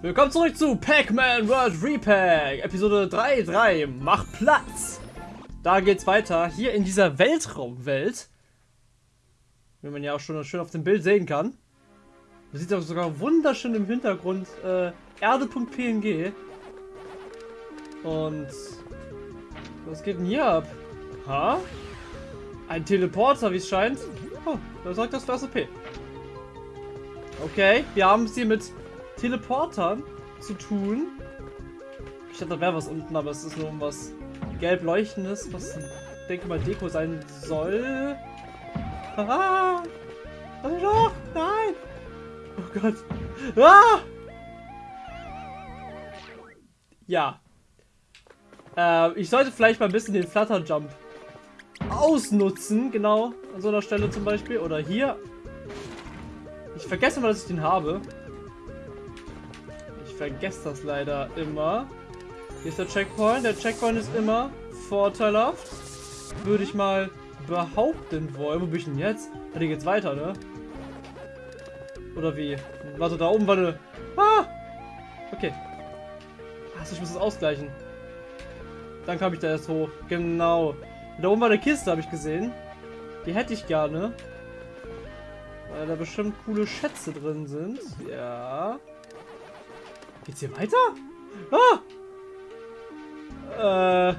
Willkommen zurück zu Pac-Man World Repack, Episode 3.3, Mach Platz! Da geht's weiter, hier in dieser Weltraumwelt. Wie man ja auch schon schön auf dem Bild sehen kann. Man sieht auch sogar wunderschön im Hintergrund äh, Erde.png. Und was geht denn hier ab? Ha? Ein Teleporter, wie es scheint. Oh, da sagt das für P. Okay, wir haben es hier mit Teleportern zu tun. Ich dachte, da wäre was unten, aber es ist nur was gelb leuchtendes, was denke mal Deko sein soll. Ah! Also doch! Nein! Oh Gott! Ah! Ja. Äh, ich sollte vielleicht mal ein bisschen den Flutter Jump ausnutzen, genau, an so einer Stelle zum Beispiel. Oder hier. Ich vergesse mal, dass ich den habe vergesse das leider immer. Hier ist der Checkpoint. Der Checkpoint ist immer vorteilhaft. Würde ich mal behaupten wollen. Wo bin ich denn jetzt? Ah, hier geht's weiter, ne? Oder wie? Warte, da oben war eine... Ah! Okay. Achso, ich muss das ausgleichen. Dann kam ich da erst hoch. Genau. Da oben war eine Kiste, habe ich gesehen. Die hätte ich gerne. Weil da bestimmt coole Schätze drin sind. Ja. Geht's hier weiter? Ah! Äh.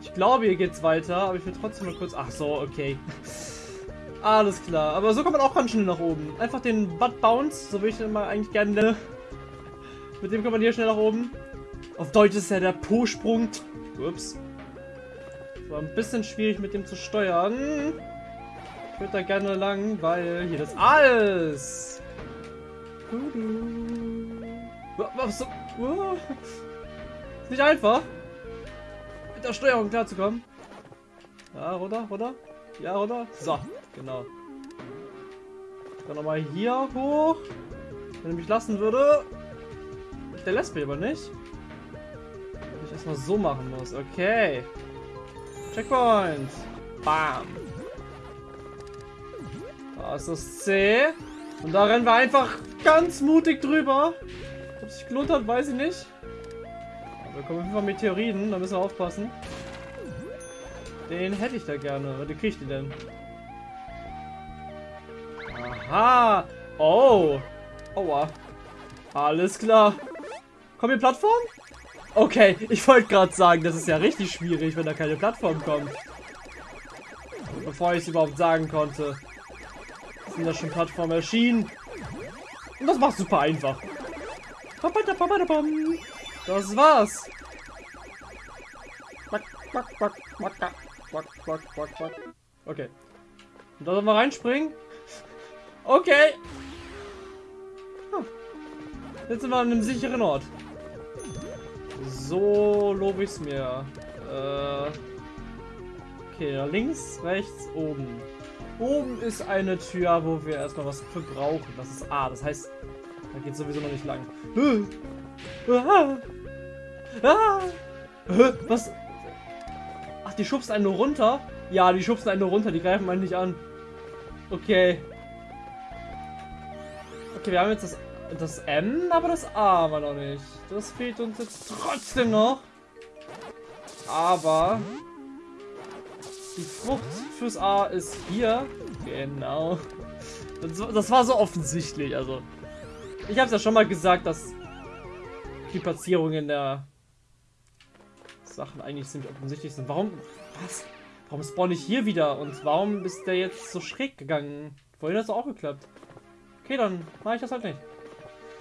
Ich glaube, hier geht's weiter, aber ich will trotzdem mal kurz. Ach so, okay. Alles klar. Aber so kommt man auch ganz schnell nach oben. Einfach den Butt Bounce, so will ich den mal eigentlich gerne nenne. Mit dem kommt man hier schnell nach oben. Auf Deutsch ist ja der Po-Sprung. Ups. War ein bisschen schwierig mit dem zu steuern. Ich würde da gerne lang, weil hier das alles. Du -du. Was so? Ist nicht einfach, mit der Steuerung klarzukommen. Ja, runter, runter. Ja, runter. So, genau. Dann nochmal hier hoch. Wenn er mich lassen würde. Der lässt mich aber nicht. Wenn ich erstmal so machen muss. Okay. Checkpoint. Bam. Da ist das C. Und da rennen wir einfach ganz mutig drüber. Sich gelohnt hat, weiß ich nicht. Aber wir kommen auf jeden Fall Meteoriten, da müssen wir aufpassen. Den hätte ich da gerne. Was kriege ich denn? Aha! Oh! Aua. Alles klar. Kommt hier Plattform? Okay, ich wollte gerade sagen, das ist ja richtig schwierig, wenn da keine Plattform kommt. Bevor ich es überhaupt sagen konnte. Sind da schon Plattformen erschienen? Und das macht super einfach. Das war's. Okay. Und da sollen wir reinspringen? Okay. Jetzt sind wir an einem sicheren Ort. So lobe ich es mir. Äh, okay, links, rechts, oben. Oben ist eine Tür, wo wir erstmal was für brauchen. Das ist A. Das heißt, da geht sowieso noch nicht lang. Was? Ach, die schubsen einen nur runter? Ja, die schubsen einen nur runter, die greifen einen nicht an. Okay. Okay, wir haben jetzt das, das M, aber das A wir noch nicht. Das fehlt uns jetzt trotzdem noch. Aber die Frucht fürs A ist hier. Genau. Das, das war so offensichtlich, also. Ich habe es ja schon mal gesagt, dass die Platzierungen der Sachen eigentlich ziemlich offensichtlich sind. Warum? Was? Warum spawn ich hier wieder? Und warum ist der jetzt so schräg gegangen? Vorhin hat es auch geklappt. Okay, dann mache ich das halt nicht.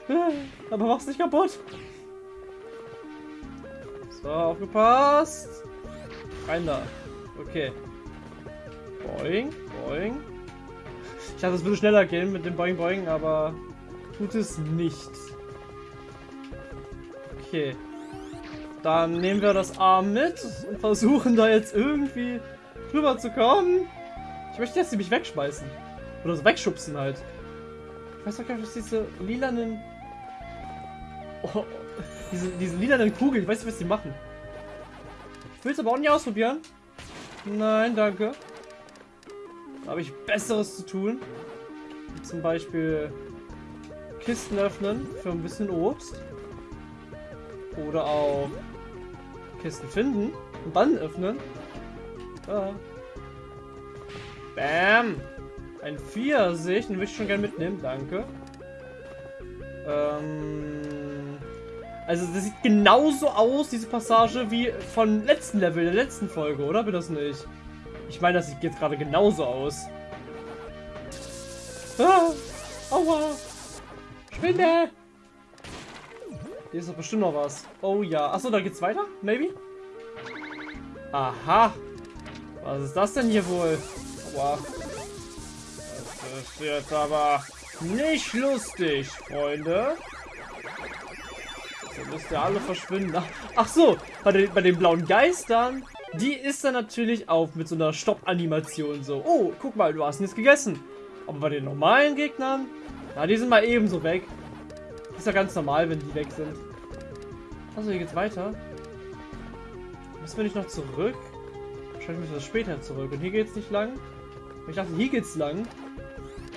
Aber mach's nicht kaputt. So, aufgepasst. Rein da. Okay. Boing, boing. Ich dachte, es würde schneller gehen mit dem Boing, boing, aber tut es nicht. Okay. Dann nehmen wir das Arm mit und versuchen da jetzt irgendwie drüber zu kommen. Ich möchte jetzt nämlich wegschmeißen. Oder so wegschubsen halt. Ich weiß doch gar nicht, was diese lilanen... Oh, diese, diese lilanen Kugeln, ich weiß nicht, was die machen. Ich will es aber auch nicht ausprobieren. Nein, danke. Da habe ich Besseres zu tun. Zum Beispiel Kisten öffnen für ein bisschen Obst. Oder auch Kisten finden und dann öffnen. Ah. Bam! Ein Pfirsich, den würde ich schon gerne mitnehmen, danke. Ähm, also das sieht genauso aus, diese Passage, wie von letzten Level, der letzten Folge, oder? Wird das nicht? Ich meine, das sieht jetzt gerade genauso aus. Ah, aua! Spinne! Hier ist doch bestimmt noch was. Oh ja. Achso, da geht's weiter? Maybe? Aha. Was ist das denn hier wohl? Aua. Das ist jetzt aber nicht lustig, Freunde. So müsst ihr alle verschwinden. Ach, ach so, bei den, bei den blauen Geistern, die ist dann natürlich auch mit so einer Stopp-Animation so. Oh, guck mal, du hast nichts gegessen. Aber bei den normalen Gegnern, ja, die sind mal ebenso weg. Ist ja ganz normal, wenn die weg sind. Also hier geht's weiter. Müssen wir nicht noch zurück? Wahrscheinlich müssen wir später zurück. Und hier geht's nicht lang. Ich dachte, hier geht's lang.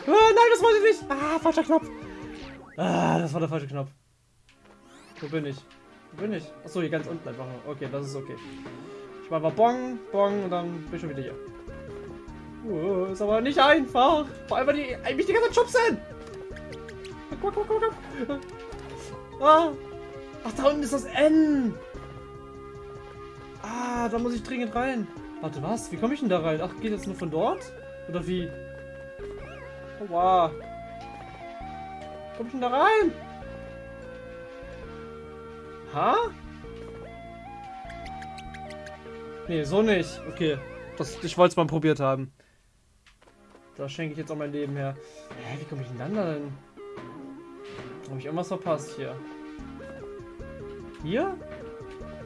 Ah, nein, das wollte ich nicht. Ah, falscher Knopf. Ah, das war der falsche Knopf. Wo bin ich? Wo bin ich? Achso, hier ganz unten einfach. Okay, das ist okay. Ich war mal Bong, Bong und dann bin ich schon wieder hier. Uh, ist aber nicht einfach. Vor allem, weil die eigentlich die ganze Zeit schubsen. Guck, guck, guck, guck. Ah. Ach, da unten ist das N. Ah, da muss ich dringend rein. Warte, was? Wie komme ich denn da rein? Ach, geht das nur von dort? Oder wie? Wow. Komm ich denn da rein? Ha? Nee, so nicht. Okay. Das, ich wollte es mal probiert haben. Da schenke ich jetzt auch mein Leben her. Hä, wie komme ich denn dann da hin? Habe ich irgendwas verpasst hier? Hier?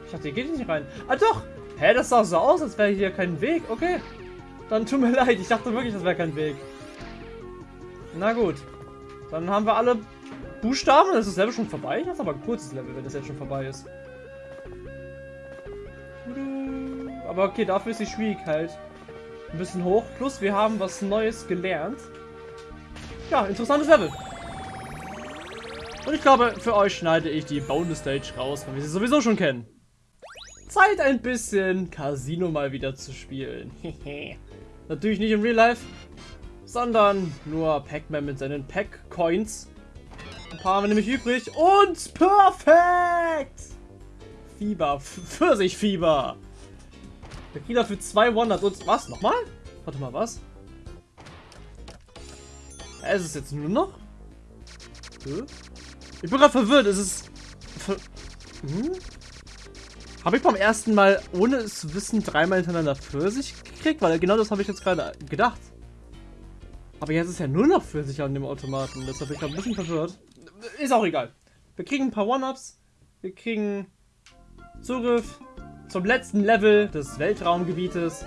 Ich dachte, hier geht nicht rein. Ah doch! Hä, das sah so aus, als wäre hier kein Weg. Okay. Dann tut mir leid. Ich dachte wirklich, das wäre kein Weg. Na gut. Dann haben wir alle Buchstaben. Das ist das Level schon vorbei. Das ist aber ein kurzes Level, wenn das jetzt schon vorbei ist. Aber okay, dafür ist die Schwierigkeit ein bisschen hoch. Plus, wir haben was Neues gelernt. Ja, interessantes Level. Und ich glaube, für euch schneide ich die Bonus Stage raus, weil wir sie sowieso schon kennen. Zeit ein bisschen Casino mal wieder zu spielen. Natürlich nicht im Real Life, sondern nur Pac-Man mit seinen Pack-Coins. Ein paar haben wir nämlich übrig und perfekt! Fieber, Pfirsichfieber. Der kriegt dafür zwei Wonders und was? Nochmal? Warte mal, was? Ist es jetzt nur noch? Hm? Ich bin gerade verwirrt. Es ist. Ver hm? Habe ich beim ersten Mal, ohne es zu wissen, dreimal hintereinander Pfirsich gekriegt? Weil genau das habe ich jetzt gerade gedacht. Aber jetzt ist ja nur noch Pfirsich an dem Automaten. Deshalb bin ich gerade ein bisschen verwirrt. Ist auch egal. Wir kriegen ein paar One-Ups. Wir kriegen Zugriff zum letzten Level des Weltraumgebietes.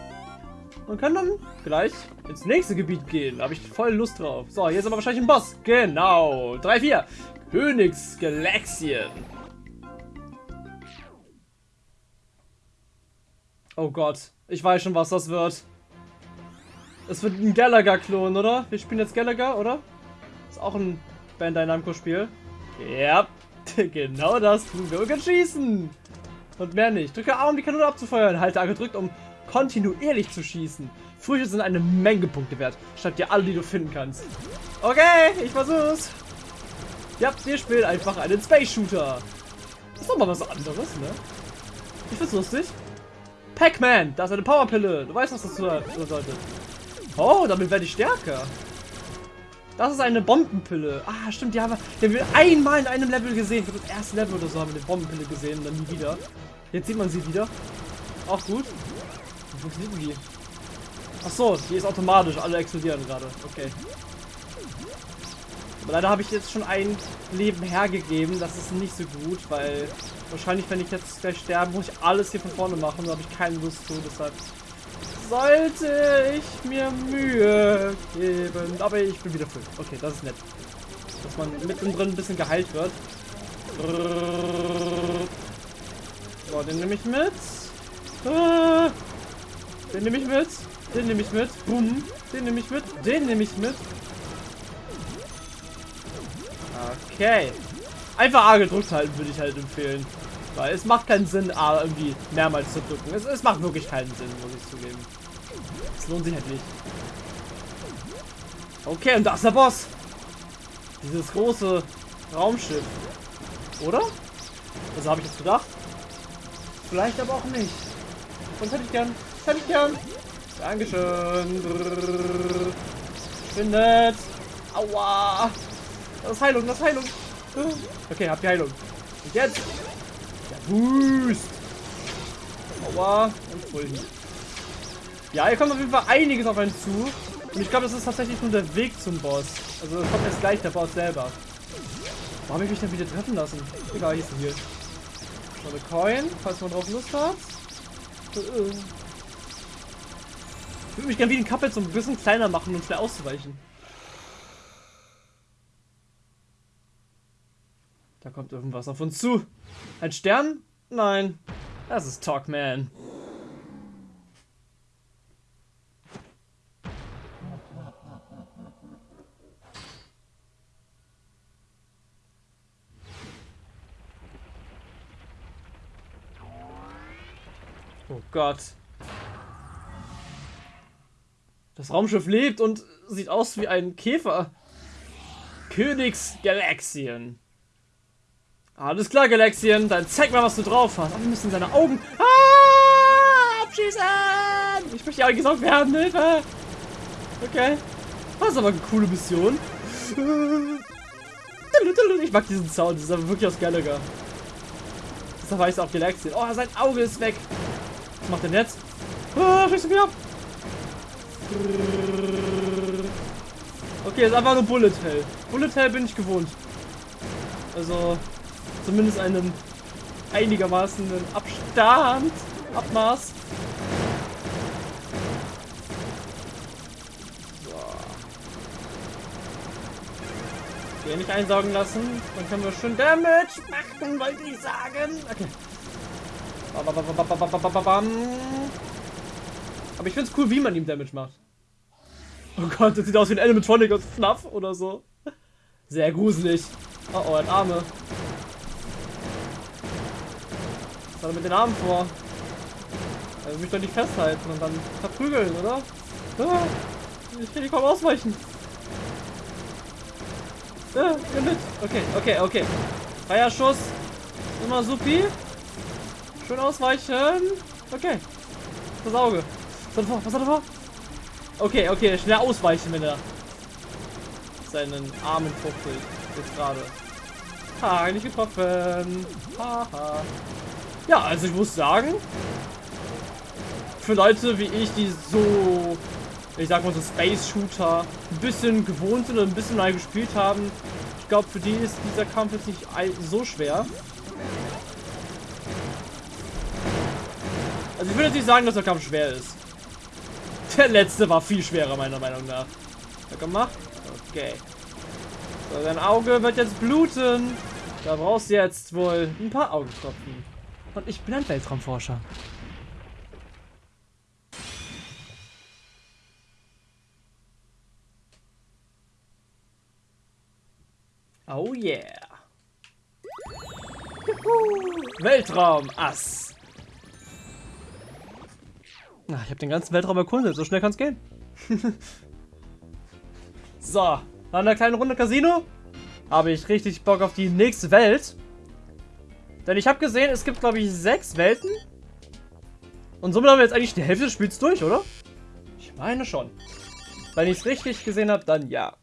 Und können dann gleich ins nächste Gebiet gehen. Da habe ich voll Lust drauf. So, hier ist aber wahrscheinlich ein Boss. Genau. 3, 4. Königsgalaxien. Oh Gott. Ich weiß schon, was das wird. Es wird ein Gallagher-Klon, oder? Wir spielen jetzt Gallagher, oder? Ist auch ein Bandai Namco-Spiel. Ja, genau das tun wir. Können schießen. Und mehr nicht. Drücke A, um die Kanone abzufeuern. Halte A gedrückt, um kontinuierlich zu schießen. Früchte sind eine Menge Punkte wert. Schreib dir alle, die du finden kannst. Okay, ich versuch's. Ja, wir spielen einfach einen Space Shooter. Ist doch mal was anderes, ne? Ich find's lustig. Pac-Man, da ist eine Powerpille. Du weißt, was das bedeutet. Oh, damit werde ich stärker. Das ist eine Bombenpille. Ah, stimmt, die haben, wir, die haben wir einmal in einem Level gesehen. Für das erste Level oder so haben wir eine Bombenpille gesehen und dann nie wieder. Jetzt sieht man sie wieder. Auch gut. Wie funktioniert die? Ach so, die ist automatisch. Alle explodieren gerade. Okay. Aber leider habe ich jetzt schon ein Leben hergegeben. Das ist nicht so gut, weil wahrscheinlich, wenn ich jetzt gleich sterbe, muss ich alles hier von vorne machen. Da habe ich keine Lust zu. Deshalb sollte ich mir Mühe geben. Aber ich bin wieder voll. Okay, das ist nett. Dass man mittendrin ein bisschen geheilt wird. So, den nehme ich mit. Den nehme ich mit. Den nehme ich mit. Bumm. Den nehme ich mit. Den nehme ich mit. Okay. Einfach A gedrückt halten, würde ich halt empfehlen. Weil es macht keinen Sinn, A irgendwie mehrmals zu drücken. Es, es macht wirklich keinen Sinn, muss ich zugeben. Es lohnt sich halt nicht. Okay, und da ist der Boss. Dieses große Raumschiff. Oder? Also habe ich jetzt gedacht. Vielleicht aber auch nicht. Und hätte ich gern. Das hätte ich gern. Dankeschön. Findet. Aua. Das ist Heilung, das ist Heilung. Okay, habt ihr Heilung. Und jetzt. Der Boost. Aua. Und Full Ja, hier kommt auf jeden Fall einiges auf einen zu. Und ich glaube, das ist tatsächlich nur der Weg zum Boss. Also kommt jetzt gleich der Boss selber. Warum habe ich mich denn wieder treffen lassen? Egal, hier ist hier. Noch eine Coin, falls man drauf Lust hat. Ich würde mich gerne wie den Kappel so ein bisschen kleiner machen, um schnell auszuweichen. Da kommt irgendwas auf uns zu. Ein Stern? Nein. Das ist Talkman. Oh Gott. Das Raumschiff lebt und sieht aus wie ein Käfer. Königsgalaxien. Alles klar, Galaxien. Dann zeig mal, was du drauf hast. Oh, wir müssen seine Augen... Ah, abschießen! Ich möchte ja gesaugt werden. Hilfe! Okay. Das ist aber eine coole Mission. Ich mag diesen Sound. Das ist aber wirklich aus Gallagher. Deshalb heißt auch Galaxien. Oh, sein Auge ist weg. Was macht denn jetzt? Ah, schießt mich ab. Okay, ist einfach nur Bullet Hell. Bullet Hell bin ich gewohnt. Also, zumindest einen einigermaßen Abstand, Abmaß. So. Hier nicht einsaugen lassen. Dann können wir schön Damage machen, wollte ich sagen. Okay. Aber ich finde es cool, wie man ihm Damage macht. Oh Gott, das sieht aus wie ein Animatronic aus Fluff oder so. Sehr gruselig. Oh oh, ein Arme. Er mit den Armen vor? Will mich doch nicht festhalten und dann verprügeln, oder? Ah, ich kann nicht kaum ausweichen. Ja, mit. Okay, okay, okay. Freier Schuss. Immer supi. Schön ausweichen. Okay. Das Auge. Was hat er vor? Was hat er vor? Okay, okay. Schnell ausweichen, wenn er seinen Armen fuchtelt. Jetzt gerade. Ha, nicht getroffen. Haha. Ja, also ich muss sagen, für Leute wie ich, die so, ich sag mal so Space Shooter ein bisschen gewohnt sind und ein bisschen mal gespielt haben, ich glaube, für die ist dieser Kampf jetzt nicht so schwer. Also ich würde jetzt nicht sagen, dass der Kampf schwer ist. Der letzte war viel schwerer, meiner Meinung nach. Ja, gemacht? Okay. So, dein Auge wird jetzt bluten. Da brauchst du jetzt wohl ein paar Augentropfen. Und ich bin ein Weltraumforscher. Oh yeah. Weltraum, Ass. Ich habe den ganzen Weltraum erkundet. So schnell kann es gehen. so, nach einer kleinen Runde Casino habe ich richtig Bock auf die nächste Welt. Denn ich habe gesehen, es gibt, glaube ich, sechs Welten. Und somit haben wir jetzt eigentlich die Hälfte des Spiels durch, oder? Ich meine schon. Wenn ich es richtig gesehen habe, dann ja.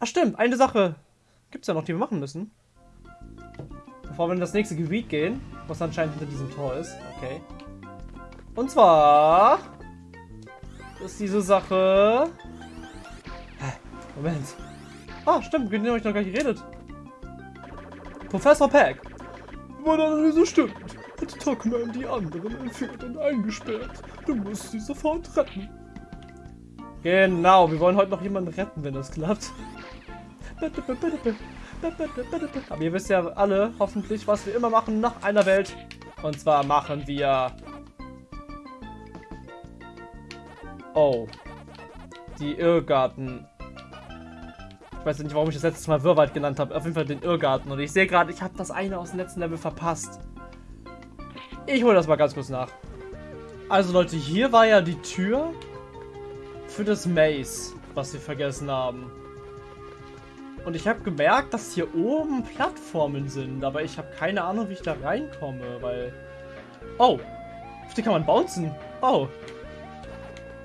Ach stimmt, eine Sache gibt es ja noch, die wir machen müssen. Bevor wir in das nächste Gebiet gehen, was anscheinend hinter diesem Tor ist. Okay. Und zwar ist diese Sache... Moment. Ah, stimmt, mit dem habe ich noch gar nicht geredet. Professor Peck. Meine Analyse stimmt. Hat Tuckman die anderen entführt und eingesperrt. Du musst sie sofort retten. Genau, wir wollen heute noch jemanden retten, wenn das klappt. Aber ihr wisst ja alle hoffentlich, was wir immer machen nach einer Welt. Und zwar machen wir Oh. Die Irrgarten. Weiß nicht, warum ich das letzte Mal Wirrwald genannt habe. Auf jeden Fall den Irrgarten. Und ich sehe gerade, ich habe das eine aus dem letzten Level verpasst. Ich hole das mal ganz kurz nach. Also Leute, hier war ja die Tür für das Maze, was wir vergessen haben. Und ich habe gemerkt, dass hier oben Plattformen sind, aber ich habe keine Ahnung, wie ich da reinkomme, weil... Oh, auf die kann man bouncen. Oh.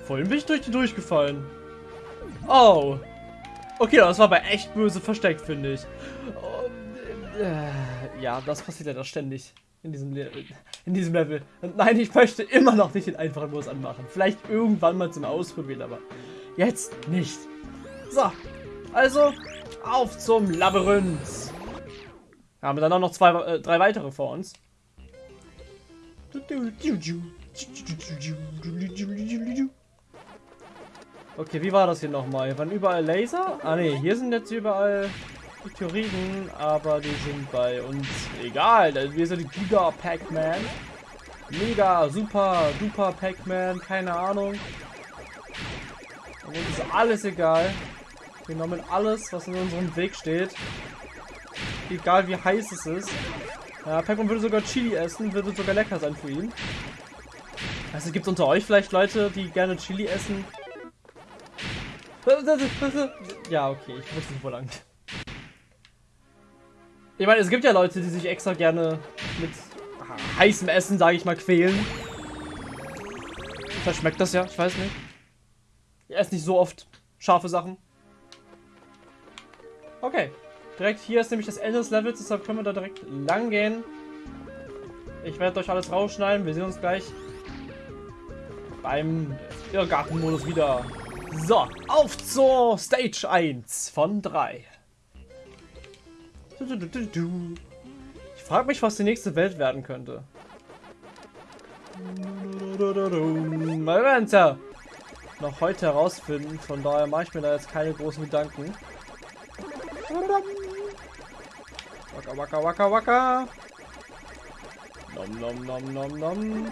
Vorhin bin ich durch die durchgefallen. Oh. Okay, das war aber echt böse versteckt, finde ich. Und, äh, ja, das passiert ja da ständig in diesem, Le in diesem Level. Und nein, ich möchte immer noch nicht den einfachen Modus anmachen. Vielleicht irgendwann mal zum Ausprobieren, aber jetzt nicht. So, also auf zum Labyrinth. Wir haben dann auch noch zwei, äh, drei weitere vor uns. Okay, wie war das hier nochmal? Hier waren überall Laser? Ah ne, hier sind jetzt überall Meteoriten, aber die sind bei uns egal. Wir sind Giga Pac-Man. Mega, super, duper Pac-Man, keine Ahnung. Und uns ist alles egal. Wir nehmen alles, was in unserem Weg steht. Egal wie heiß es ist. Ja, Pac-Man würde sogar Chili essen, würde sogar lecker sein für ihn. Also gibt es unter euch vielleicht Leute, die gerne Chili essen? Ja, okay, ich wusste nicht, wo lang. Ich meine, es gibt ja Leute, die sich extra gerne mit heißem Essen, sage ich mal, quälen. Vielleicht schmeckt das ja, ich weiß nicht. Ich esse nicht so oft scharfe Sachen. Okay. Direkt hier ist nämlich das Ende des Levels, deshalb können wir da direkt lang gehen. Ich werde euch alles rausschneiden. Wir sehen uns gleich beim Irrgartenmodus wieder. So, auf zur Stage 1 von 3. Ich frage mich, was die nächste Welt werden könnte. Wir werden es ja noch heute herausfinden, von daher mache ich mir da jetzt keine großen Gedanken. Waka waka waka waka. Nom nom nom nom nom.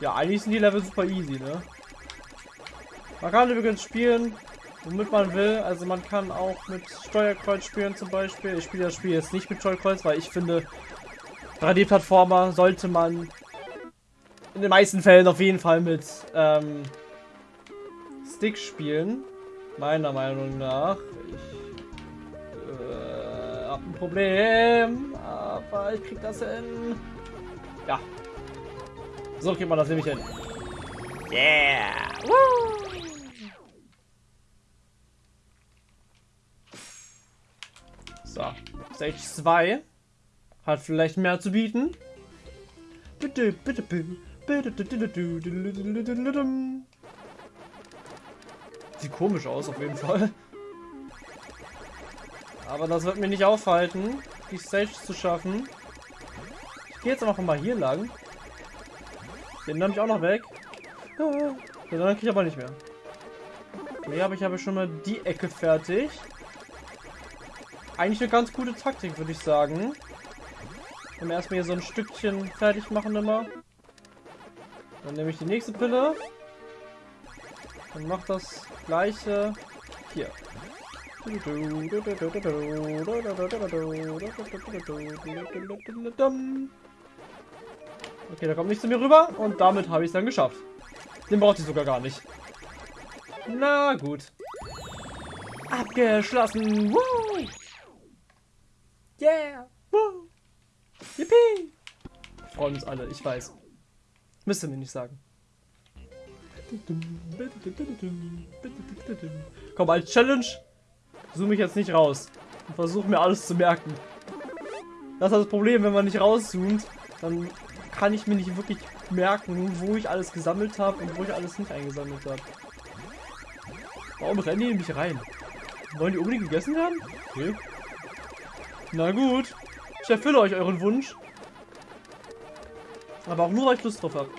Ja, eigentlich sind die Level super easy, ne? Man kann übrigens spielen, womit man will. Also man kann auch mit Steuerkreuz spielen zum Beispiel. Ich spiele das Spiel jetzt nicht mit Steuerkreuz, weil ich finde, 3D-Plattformer sollte man in den meisten Fällen auf jeden Fall mit ähm, Stick spielen. Meiner Meinung nach. Ich äh, hab ein Problem, aber ich krieg das hin. Ja. So kriegt man das nämlich hin. Yeah! Woo! Stage 2 hat vielleicht mehr zu bieten. Sieht komisch aus, auf jeden Fall. Aber das wird mir nicht aufhalten, die Stage zu schaffen. Ich gehe jetzt einfach mal hier lang. Den nehme ich auch noch weg. Den dann kriege ich aber nicht mehr. Hier habe ich aber schon mal die Ecke fertig. Eigentlich eine ganz gute Taktik, würde ich sagen. Wenn wir erstmal hier so ein Stückchen fertig machen immer. Dann nehme ich die nächste Pille. Und mache das gleiche hier. Okay, da kommt nichts zu mir rüber und damit habe ich es dann geschafft. Den brauchte ich sogar gar nicht. Na gut. Abgeschlossen. Woo! Yeah! Woo! Yippie! Freuen uns alle, ich weiß. Müsst ihr mir nicht sagen. Komm, als Challenge zoome ich jetzt nicht raus. Und versuche mir alles zu merken. Das ist das Problem, wenn man nicht rauszoomt, dann kann ich mir nicht wirklich merken, wo ich alles gesammelt habe und wo ich alles nicht eingesammelt habe. Warum rennen die in mich rein? Wollen die unbedingt gegessen werden? Okay. Na gut. Ich erfülle euch euren Wunsch. Aber auch nur, weil ich Lust drauf habe.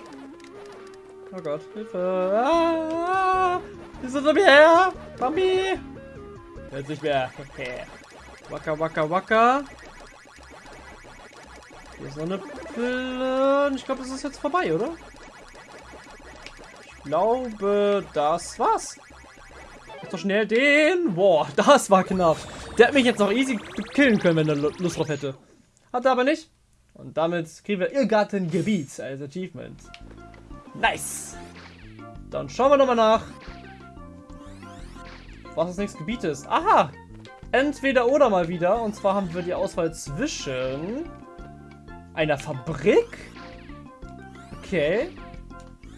Oh Gott, Hilfe. Ah, die sind um her. Mami. Jetzt nicht mehr. Okay. Waka, waka. Hier ist noch eine Pille. Ich glaube, es ist jetzt vorbei, oder? Ich glaube, das war's. doch schnell den. Boah, das war knapp. Der hat mich jetzt noch easy killen können, wenn er Lust drauf hätte. Hat er aber nicht. Und damit kriegen wir Irrgartengebiet als Achievement. Nice. Dann schauen wir nochmal nach, was das nächste Gebiet ist. Aha. Entweder oder mal wieder. Und zwar haben wir die Auswahl zwischen einer Fabrik. Okay.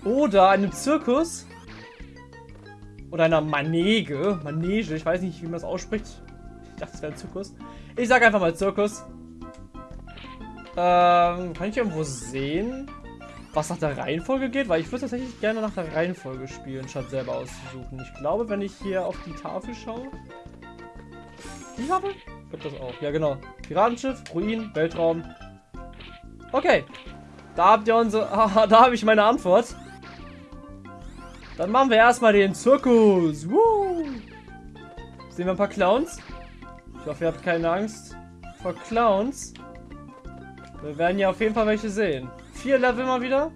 Oder einem Zirkus. Oder einer Manege. Manege. Ich weiß nicht, wie man das ausspricht. Ich dachte, es wäre ein Zirkus. Ich sage einfach mal Zirkus. Ähm, kann ich irgendwo sehen, was nach der Reihenfolge geht? Weil ich würde tatsächlich gerne nach der Reihenfolge spielen, statt selber auszusuchen. Ich glaube, wenn ich hier auf die Tafel schaue... Die Tafel? Gibt das auch. Ja, genau. Piratenschiff, Ruin, Weltraum. Okay. Da habt ihr unsere... da habe ich meine Antwort. Dann machen wir erstmal den Zirkus. Woo! Sehen wir ein paar Clowns? Ich hoffe, ihr habt keine Angst vor Clowns. Wir werden ja auf jeden Fall welche sehen. Vier Level mal wieder.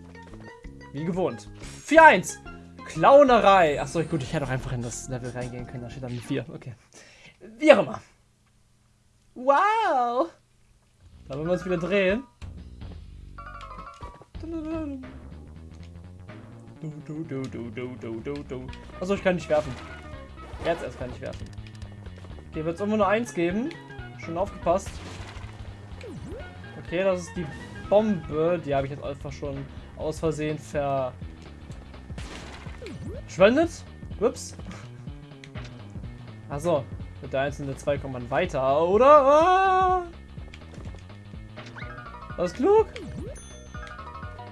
Wie gewohnt. 4-1. Clownerei. Achso, gut, ich hätte auch einfach in das Level reingehen können. Da steht dann 4. Okay. Wie auch immer. Wow. Da wollen wir uns wieder drehen. Du, du, du, du, du, du, du, du. Achso, ich kann nicht werfen. Jetzt erst kann ich werfen. Okay, wird es immer nur eins geben. Schon aufgepasst. Okay, das ist die Bombe. Die habe ich jetzt einfach schon aus Versehen verschwendet. Ups. Achso, mit der einzelnen 2 kommt man weiter, oder? Ah! Das ist klug.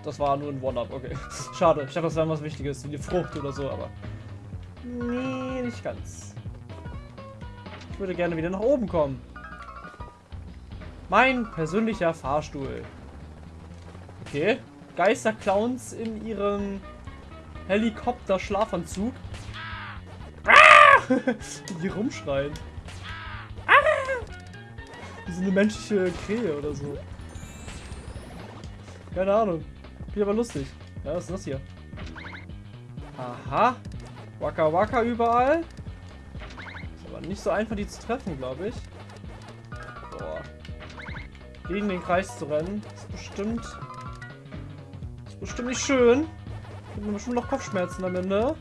Das war nur ein One-Up, okay. Schade, ich dachte, das wäre was Wichtiges, wie eine Frucht oder so, aber... Nee, nicht ganz. Ich würde gerne wieder nach oben kommen. Mein persönlicher Fahrstuhl. Okay. Geisterclowns in ihrem Helikopter-Schlafanzug. Ah! Die rumschreien. Ah! Wie so eine menschliche Krähe oder so. Keine Ahnung. Finde aber lustig. Ja, was ist das hier? Aha. Waka Waka überall. Nicht so einfach, die zu treffen, glaube ich. Boah. Gegen den Kreis zu rennen, ist bestimmt... Ist bestimmt nicht schön. Gibt mir bestimmt noch Kopfschmerzen am Ende.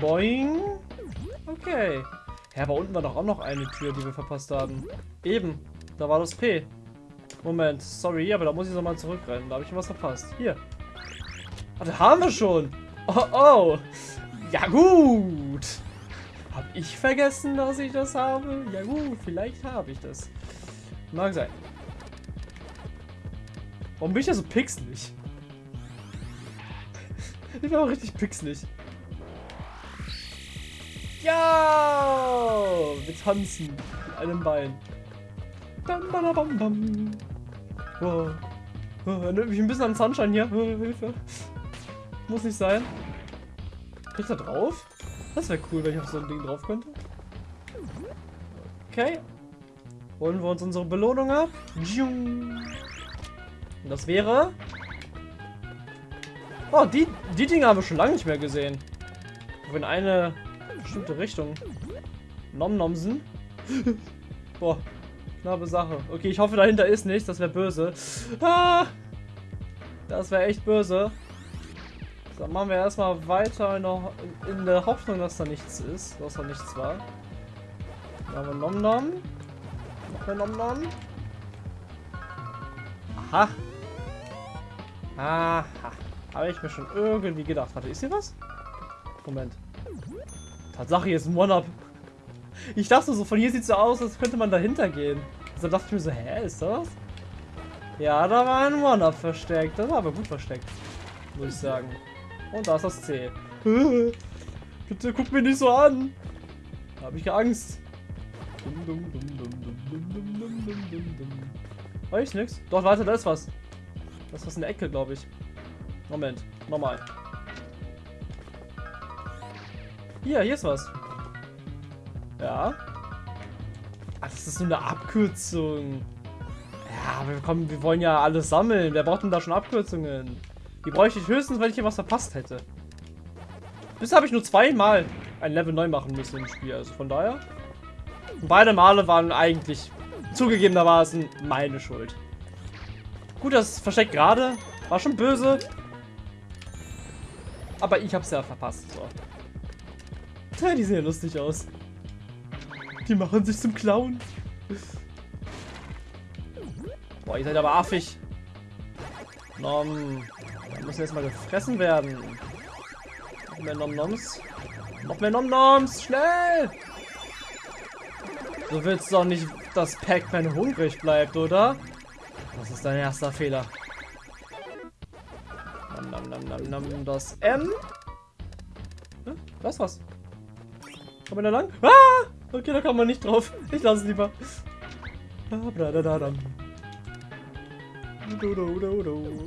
Boing. Okay. Ja, aber unten war doch auch noch eine Tür, die wir verpasst haben. Eben. Da war das P. Moment, sorry, aber da muss ich nochmal zurückrennen. Da habe ich was verpasst. Hier. Ah, da haben wir schon. Oh, oh. Ja, gut. Ich vergessen, dass ich das habe? Ja gut, vielleicht habe ich das. Mag sein. Warum bin ich ja so pixelig? ich bin auch richtig pixelig. Ja! Wir tanzen mit einem Bein. Bam, bam, bam, bam. Oh. Oh, erinnert mich ein bisschen an Sunshine hier. Hilfe. Muss nicht sein. Krieg ich da drauf? Das wäre cool, wenn ich auf so ein Ding drauf könnte. Okay. Holen wir uns unsere Belohnung ab. Und das wäre... Oh, die, die Dinge haben wir schon lange nicht mehr gesehen. Aber in eine bestimmte Richtung. Nom Nomsen. Boah, knappe Sache. Okay, ich hoffe, dahinter ist nichts. Das wäre böse. Ah, das wäre echt böse. Dann machen wir erstmal weiter noch in der Hoffnung, dass da nichts ist. Dass da nichts war. Dann haben wir Nom Nom. Noch mehr Nom Nom. Aha. Aha. Habe ich mir schon irgendwie gedacht. Warte, ist hier was? Moment. Tatsache, hier ist ein One-Up. Ich dachte so, von hier sieht so aus, als könnte man dahinter gehen. Also dachte ich mir so, hä, ist das? Ja, da war ein One-Up versteckt. Das war aber gut versteckt. Muss ich sagen. Und da ist das C. Bitte guck mir nicht so an. Da habe ich Angst. War ich nix? Doch, warte, da ist was. Das ist was in der Ecke, glaube ich. Moment, nochmal. Hier, hier ist was. Ja. Ach, das ist nur eine Abkürzung. Ja, wir, kommen, wir wollen ja alles sammeln. Wer braucht denn da schon Abkürzungen? Die bräuchte ich höchstens, wenn ich hier was verpasst hätte. Bisher habe ich nur zweimal ein Level neu machen müssen im Spiel. Also von daher. Beide Male waren eigentlich zugegebenermaßen meine Schuld. Gut, das versteckt gerade. War schon böse. Aber ich hab's ja verpasst. So. Ja, die sehen ja lustig aus. Die machen sich zum Clown. Boah, ihr seid aber affig. Nom. Da müssen jetzt mal gefressen werden. Noch mehr Nom-Noms. Noch mehr Nom-Noms. Schnell! Du willst doch nicht, dass Pac-Man hungrig bleibt, oder? Das ist dein erster Fehler. Nam, nam, nam, nam, nam, das M. Hm? Das was? Man da lang? Ah! Okay, da kann man nicht drauf. Ich lasse es lieber.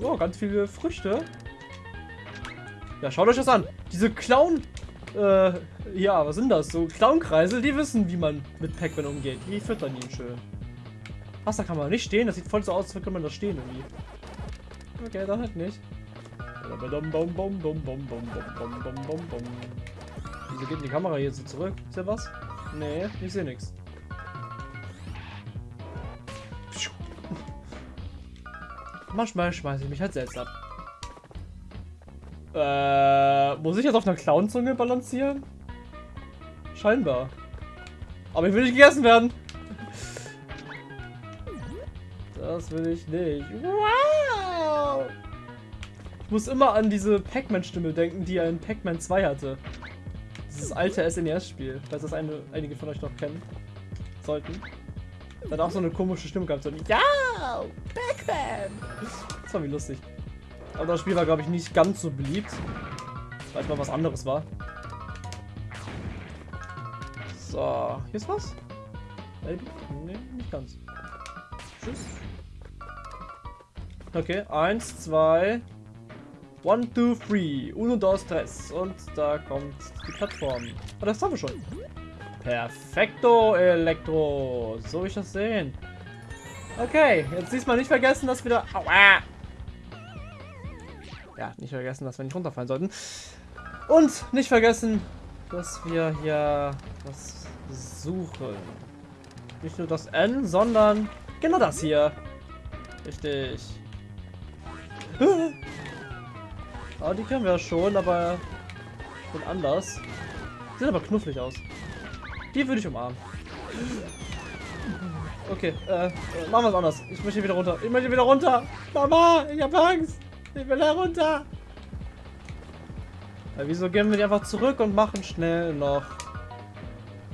Oh, ganz viele Früchte. Ja, schaut euch das an. Diese Clown... Äh, ja, was sind das? So Clown-Kreisel, die wissen, wie man mit Pac-Man umgeht. Die füttern ihn schön. Was, da kann man nicht stehen? Das sieht voll so aus, als würde man da stehen irgendwie. Okay, dann halt nicht. Wieso geht die Kamera hier so zurück? Ist ja was? Nee, ich sehe nichts. Manchmal schmeiße ich mich halt selbst ab. Äh, muss ich jetzt auf einer Clownzunge balancieren? Scheinbar. Aber ich will nicht gegessen werden. Das will ich nicht. Wow! Ich muss immer an diese Pac-Man-Stimme denken, die er in Pac-Man 2 hatte. Dieses alte SNES-Spiel, falls das eine, einige von euch noch kennen sollten. Da hat auch so eine komische Stimme gehabt. So Ja! Pac-Man! Das war wie lustig. Aber das Spiel war, glaube ich, nicht ganz so beliebt. Weil es mal was anderes war. So, hier ist was? Nee, nicht ganz. Tschüss. Okay, eins, zwei. One, two, three. Uno, dos, tres. Und da kommt die Plattform. Oh, das haben wir schon. Perfekto, Elektro. So will ich das sehen. Okay, jetzt diesmal nicht vergessen, dass wir da... Aua. Ja, nicht vergessen, dass wir nicht runterfallen sollten. Und nicht vergessen, dass wir hier was suchen. Nicht nur das N, sondern genau das hier. Richtig. Ah, die können wir schon, aber sind anders. Sieht aber knuffig aus. Die würde ich umarmen. Okay, äh, machen wir es anders. Ich möchte wieder runter. Ich möchte wieder runter. Mama, ich habe Angst. Ich will da runter. Ja, wieso gehen wir nicht einfach zurück und machen schnell noch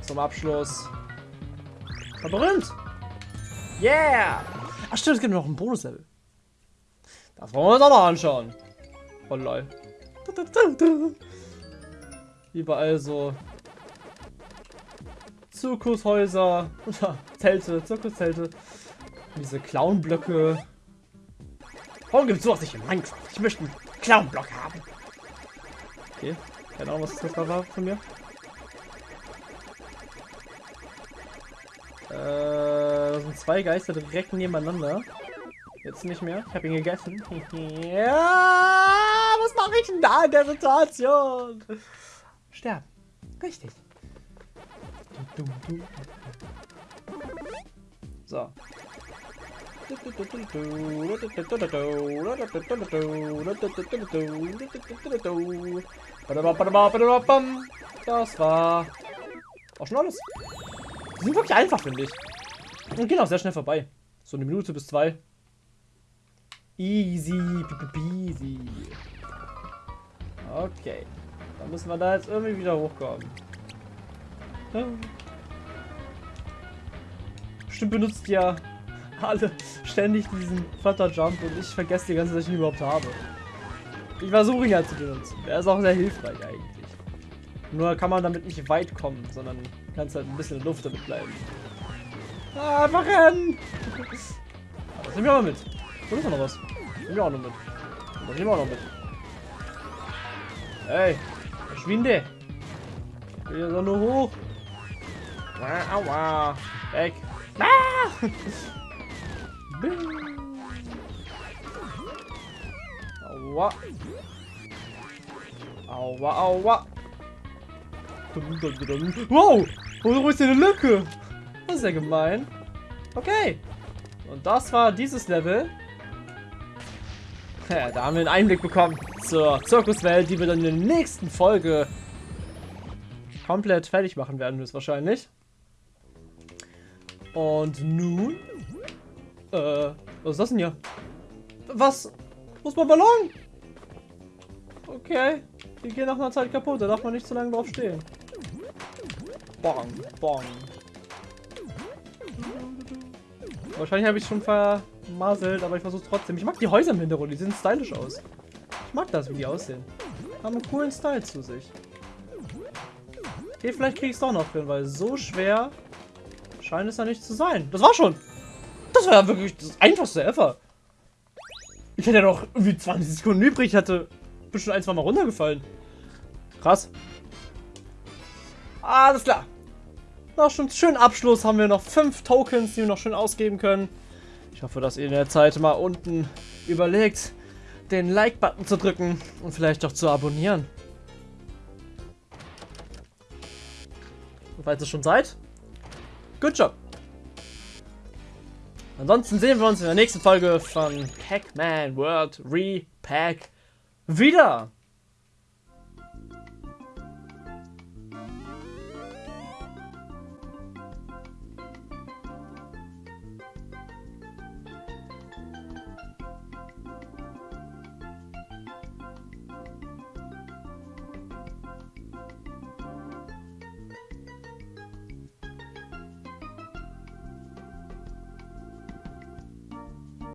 zum Abschluss Labyrinth. Yeah. Ach stimmt, es gibt noch ein Bonuslevel. Das wollen wir uns auch noch anschauen. Oh lol. Überall so Zirkushäuser oder Zelte, Zirkuszelte. Diese Clownblöcke. Warum gibt es sowas nicht in Minecraft? Ich möchte einen Clownblock haben. Okay, keine Ahnung, was das gerade war von mir. Äh, das sind zwei Geister direkt nebeneinander. Jetzt nicht mehr. Ich habe ihn gegessen. ja, was mache ich denn da in der Situation? Sterben. Richtig. So. Das war auch schon alles. Die sind wirklich einfach, finde ich. Und gehen auch sehr schnell vorbei. So eine Minute bis zwei. Easy, easy. Okay. Dann müssen wir da jetzt irgendwie wieder hochkommen. Bestimmt benutzt ja alle ständig diesen Flutter-Jump und ich vergesse die ganze Zeit, dass ich ihn überhaupt habe. Ich versuche ihn ja zu benutzen. Er ist auch sehr hilfreich eigentlich. Nur kann man damit nicht weit kommen, sondern kannst halt ein bisschen in Luft damit bleiben. Ah, einfach rennen! Das nehmen wir auch mit. Wo ist noch was? Nehmen wir auch noch mit. Das nehmen wir auch noch mit. Hey, verschwinde! Ich will ja nur hoch. Ah, aua. Weg. Aua. Aua, aua. Wow! Wo ist hier eine Lücke? Das ist ja gemein. Okay. Und das war dieses Level. Ja, da haben wir einen Einblick bekommen zur Zirkuswelt, die wir dann in der nächsten Folge komplett fertig machen werden, höchstwahrscheinlich. Und nun? Äh, was ist das denn hier? Was? Wo ist mein Ballon? Okay. Die gehen nach einer Zeit kaputt, da darf man nicht zu lange drauf stehen. Bong, bong. Wahrscheinlich habe ich schon vermasselt, aber ich versuche trotzdem. Ich mag die Häuser im Hintergrund, die sehen stylisch aus. Ich mag das, wie die aussehen. Haben einen coolen Style zu sich. Okay, vielleicht kriege ich es doch noch hin, weil so schwer scheint es ja nicht zu sein. Das war schon. Das war ja wirklich das einfachste ever. Ich hätte ja noch irgendwie 20 Sekunden übrig. Ich hatte bestimmt ein, zwei Mal runtergefallen. Krass. Alles klar. Noch schon schönen Abschluss haben wir noch fünf Tokens, die wir noch schön ausgeben können. Ich hoffe, dass ihr in der Zeit mal unten überlegt, den Like-Button zu drücken und vielleicht auch zu abonnieren. Und falls ihr schon seid, good job. Ansonsten sehen wir uns in der nächsten Folge von Pac-Man World Repack wieder.